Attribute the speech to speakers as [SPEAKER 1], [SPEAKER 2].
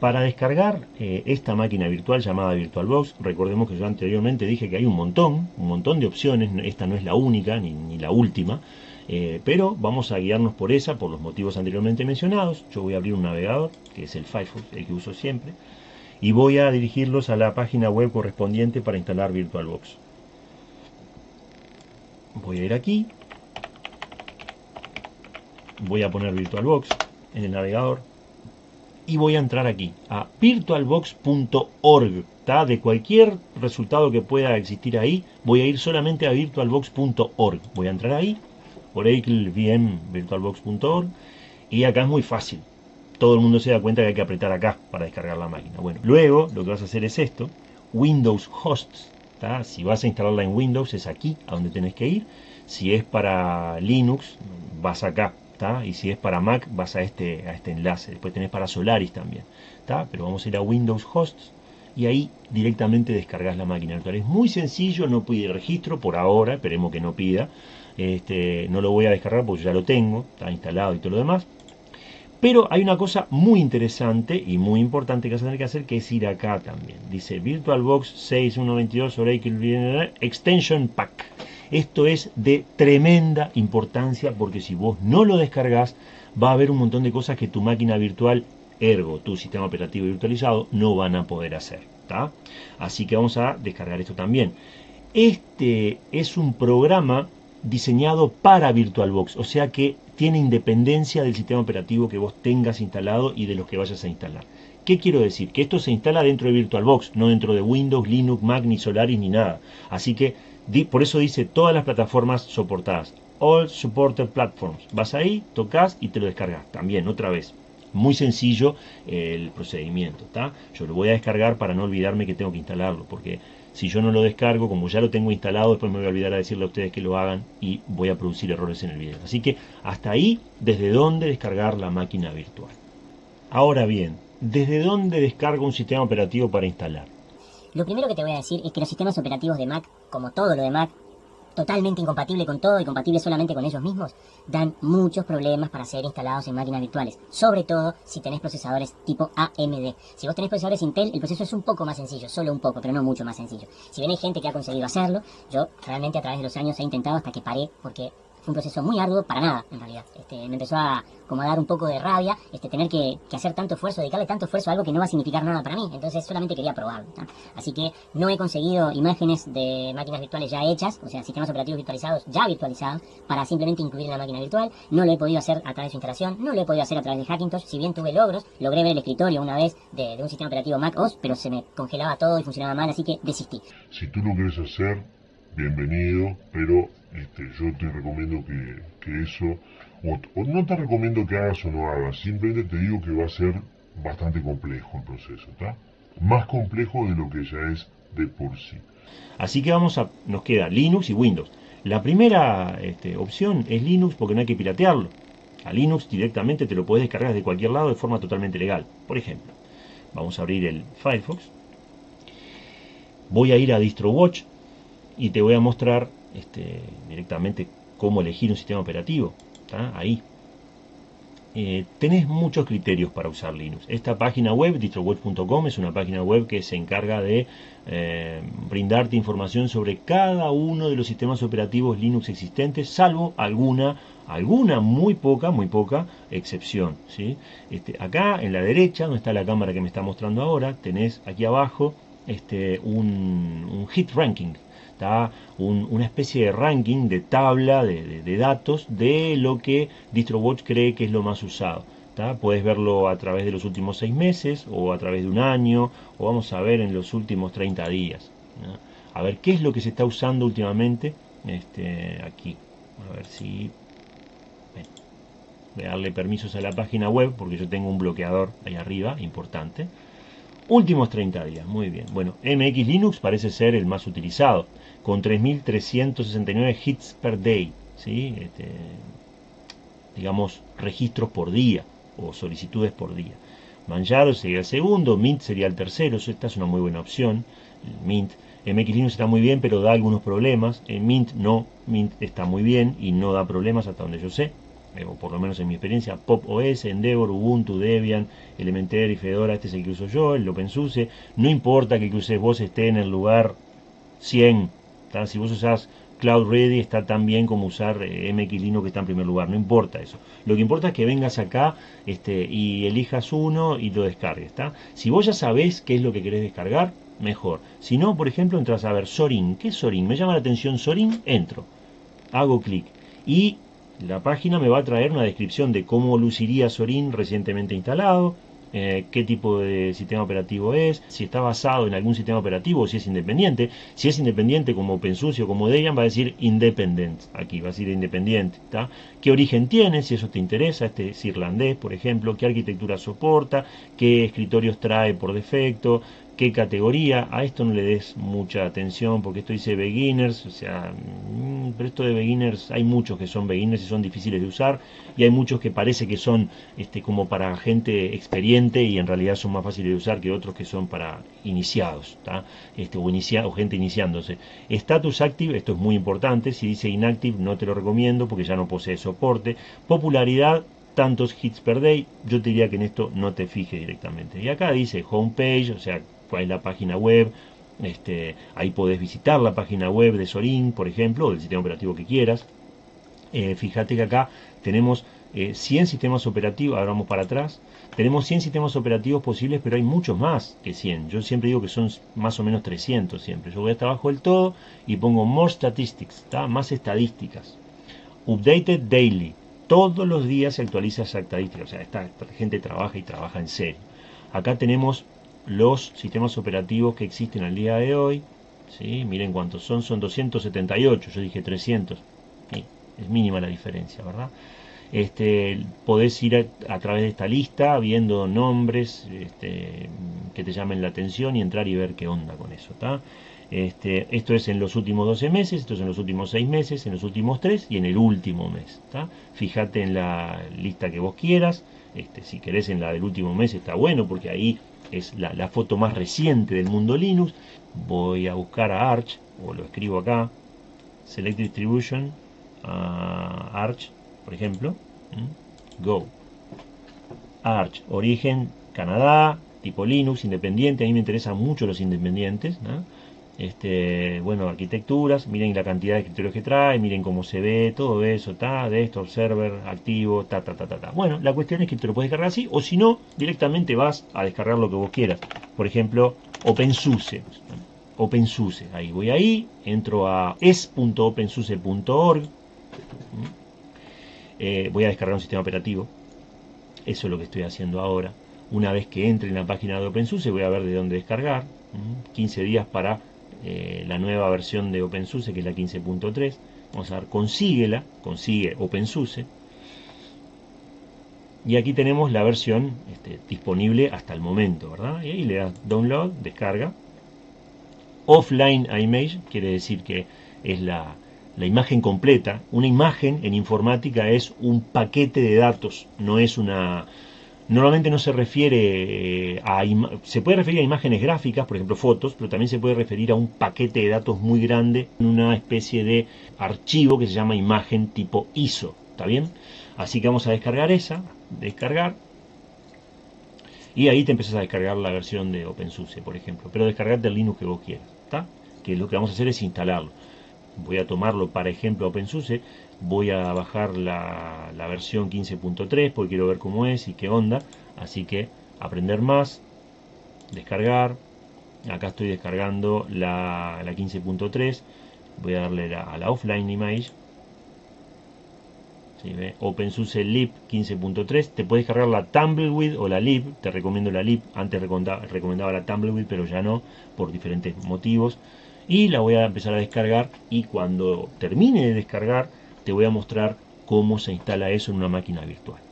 [SPEAKER 1] Para descargar eh, esta máquina virtual llamada VirtualBox, recordemos que yo anteriormente dije que hay un montón, un montón de opciones, esta no es la única ni, la última, eh, pero vamos a guiarnos por esa, por los motivos anteriormente mencionados. Yo voy a abrir un navegador, que es el Firefox, el que uso siempre, y voy a dirigirlos a la página web correspondiente para instalar VirtualBox. Voy a ir aquí, voy a poner VirtualBox en el navegador, y voy a entrar aquí a virtualbox.org. De cualquier resultado que pueda existir ahí, voy a ir solamente a virtualbox.org. Voy a entrar ahí, Oracle VM virtualbox.org, y acá es muy fácil. Todo el mundo se da cuenta que hay que apretar acá para descargar la máquina. Bueno, luego lo que vas a hacer es esto, Windows Hosts. Si vas a instalarla en Windows es aquí a donde tenés que ir. Si es para Linux, vas acá y si es para Mac vas a este, a este enlace, después tenés para Solaris también, pero vamos a ir a Windows Hosts y ahí directamente descargas la máquina virtual. Es muy sencillo, no pide registro por ahora, esperemos que no pida, este, no lo voy a descargar porque ya lo tengo, está instalado y todo lo demás. Pero hay una cosa muy interesante y muy importante que vas a tener que hacer, que es ir acá también. Dice VirtualBox 6122 Oracle Extension Pack. Esto es de tremenda importancia porque si vos no lo descargas, va a haber un montón de cosas que tu máquina virtual, ergo tu sistema operativo virtualizado, no van a poder hacer. Así que vamos a descargar esto también. Este es un programa diseñado para VirtualBox, o sea que tiene independencia del sistema operativo que vos tengas instalado y de los que vayas a instalar. ¿Qué quiero decir? Que esto se instala dentro de VirtualBox, no dentro de Windows, Linux, Mac, ni Solaris, ni nada. Así que por eso dice todas las plataformas soportadas. All Supported Platforms. Vas ahí, tocas y te lo descargas. También, otra vez. Muy sencillo el procedimiento. Yo lo voy a descargar para no olvidarme que tengo que instalarlo. Porque si yo no lo descargo, como ya lo tengo instalado, después me voy a olvidar a decirle a ustedes que lo hagan y voy a producir errores en el video. Así que hasta ahí, desde dónde descargar la máquina virtual. Ahora bien, ¿desde dónde descargo un sistema operativo para instalar?
[SPEAKER 2] Lo primero que te voy a decir es que los sistemas operativos de Mac, como todo lo de Mac, totalmente incompatible con todo y compatible solamente con ellos mismos, dan muchos problemas para ser instalados en máquinas virtuales. Sobre todo si tenés procesadores tipo AMD. Si vos tenés procesadores Intel, el proceso es un poco más sencillo, solo un poco, pero no mucho más sencillo. Si bien hay gente que ha conseguido hacerlo, yo realmente a través de los años he intentado hasta que paré porque fue un proceso muy arduo para nada, en realidad. Este, me empezó a como dar un poco de rabia este, tener que, hacer tanto esfuerzo, dedicarle tanto esfuerzo a algo que no va a significar nada para mí. Entonces solamente quería probarlo. Así que no he conseguido imágenes de máquinas virtuales ya hechas, o sea, sistemas operativos virtualizados ya virtualizados, para simplemente incluir en la máquina virtual. No lo he podido hacer a través de su instalación, no lo he podido hacer a través de Hackintosh. Si bien tuve logros, logré ver el escritorio una vez de, un sistema operativo Mac OS, pero se me congelaba todo y funcionaba mal, así que desistí.
[SPEAKER 3] Si tú lo quieres hacer, bienvenido, pero este, yo te recomiendo que, eso, o, no te recomiendo que hagas o no hagas, simplemente te digo que va a ser bastante complejo el proceso, ¿está? Más complejo de lo que ya es de por sí.
[SPEAKER 1] Así que vamos a, nos queda Linux y Windows. La primera este, opción es Linux porque no hay que piratearlo. A Linux directamente te lo puedes descargar de cualquier lado de forma totalmente legal. Por ejemplo, vamos a abrir el Firefox. Voy a ir a DistroWatch y te voy a mostrar este, directamente cómo elegir un sistema operativo. Ahí. Eh, tenés muchos criterios para usar Linux. Esta página web, distroweb.com, es una página web que se encarga de eh, brindarte información sobre cada uno de los sistemas operativos Linux existentes, salvo alguna, alguna muy poca, muy poca excepción. ¿sí? Este, acá en la derecha, donde está la cámara que me está mostrando ahora, tenés aquí abajo este, un, un hit ranking está una especie de ranking, de tabla de, datos de lo que DistroWatch cree que es lo más usado. Puedes verlo a través de los últimos seis meses o a través de un año o vamos a ver en los últimos 30 días. A ver qué es lo que se está usando últimamente este, aquí. A ver si... Voy a darle permisos a la página web porque yo tengo un bloqueador ahí arriba, importante. Últimos 30 días, muy bien. Bueno, MX Linux parece ser el más utilizado con 3.369 hits per day, ¿sí? Este, digamos, registros por día o solicitudes por día. Manjaro sería el segundo, Mint sería el tercero, esta es una muy buena opción, Mint. MX Linux está muy bien, pero da algunos problemas. En Mint no, Mint está muy bien y no da problemas hasta donde yo sé. Eh, o por lo menos en mi experiencia, Pop OS, Endeavor, Ubuntu, Debian, Elementary, Fedora, este es el que uso yo, el OpenSUSE. No importa que el que uses vos esté en el lugar 100, si vos usás Cloud Ready está tan bien como usar eh, MX que está en primer lugar, no importa eso. Lo que importa es que vengas acá este, y elijas uno y lo descargues. Si vos ya sabés qué es lo que querés descargar, mejor. Si no, por ejemplo, entras a ver Sorin. ¿Qué es Sorin? Me llama la atención Sorin, entro. Hago clic. Y la página me va a traer una descripción de cómo luciría Sorin recientemente instalado, eh, qué tipo de sistema operativo es, si está basado en algún sistema operativo si es independiente. Si es independiente como OpenSUSE o como Debian va a decir independent, aquí va a decir independiente. ¿Qué origen tiene? Si eso te interesa, este es irlandés, por ejemplo, qué arquitectura soporta, qué escritorios trae por defecto, qué categoría. A esto no le des mucha atención porque esto dice beginners, o sea, mm, pero esto de beginners, hay muchos que son beginners y son difíciles de usar y hay muchos que parece que son este, como para gente experiente y en realidad son más fáciles de usar que otros que son para iniciados, este, o, inicia, o gente iniciándose. Status Active, esto es muy importante, si dice Inactive no te lo recomiendo porque ya no posee soporte. Popularidad, tantos hits per day, yo te diría que en esto no te fijes directamente. Y acá dice homepage, o sea, hay la página web, este, ahí podés visitar la página web de Sorin, por ejemplo, o del sistema operativo que quieras. Eh, fíjate que acá tenemos 100 eh, sistemas operativos, ahora vamos para atrás, tenemos 100 sistemas operativos posibles, pero hay muchos más que 100. Yo siempre digo que son más o menos 300 siempre. Yo voy hasta abajo del todo y pongo More Statistics, más estadísticas. Updated Daily. Todos los días se actualiza esa estadística. O sea, esta gente trabaja y trabaja en serio. Acá tenemos los sistemas operativos que existen al día de hoy. ¿sí? Miren cuántos son, son 278, yo dije 300. es mínima la diferencia, ¿verdad? Este, podés ir a, través de esta lista viendo nombres este, que te llamen la atención y entrar y ver qué onda con eso. Este, esto es en los últimos 12 meses, esto es en los últimos 6 meses, en los últimos 3 y en el último mes. Fíjate en la lista que vos quieras. Este, si querés en la del último mes está bueno porque ahí es la, foto más reciente del mundo Linux. Voy a buscar a Arch, o lo escribo acá, Select Distribution, Arch, por ejemplo, Go. Arch, origen Canadá, tipo Linux, independiente, a mí me interesan mucho los independientes, este, bueno, arquitecturas, miren la cantidad de escritorios que trae, miren cómo se ve, todo eso, ta, de esto, server, activo, ta, ta, ta, ta, ta. Bueno, la cuestión es que te lo puedes descargar así, o si no, directamente vas a descargar lo que vos quieras. Por ejemplo, OpenSUSE. OpenSUSE, ahí voy ahí, entro a es.opensuse.org, eh, voy a descargar un sistema operativo, eso es lo que estoy haciendo ahora. Una vez que entre en la página de OpenSUSE voy a ver de dónde descargar, 15 días para eh, la nueva versión de OpenSUSE, que es la 15.3. Vamos a dar consíguela, consigue OpenSUSE. Y aquí tenemos la versión este, disponible hasta el momento, ¿verdad? Y ahí le das download, descarga. Offline image quiere decir que es la, la imagen completa. Una imagen en informática es un paquete de datos, no es una, Normalmente no se refiere eh, a... Se puede referir a imágenes gráficas, por ejemplo fotos, pero también se puede referir a un paquete de datos muy grande, una especie de archivo que se llama imagen tipo ISO. ¿Está bien? Así que vamos a descargar esa, descargar, y ahí te empiezas a descargar la versión de OpenSUSE, por ejemplo. Pero descargarte el Linux que vos quieras, ¿está? Que lo que vamos a hacer es instalarlo. Voy a tomarlo para ejemplo OpenSUSE voy a bajar la, versión 15.3 porque quiero ver cómo es y qué onda. Así que aprender más descargar. Acá estoy descargando la, 15.3 voy a darle a la offline image. ¿Sí, OpenSUSE lib 15.3 te puedes cargar la Tumbleweed o la lib. Te recomiendo la lib. Antes recomendaba la Tumbleweed pero ya no por diferentes motivos y la voy a empezar a descargar y cuando termine de descargar te voy a mostrar cómo se instala eso en una máquina virtual.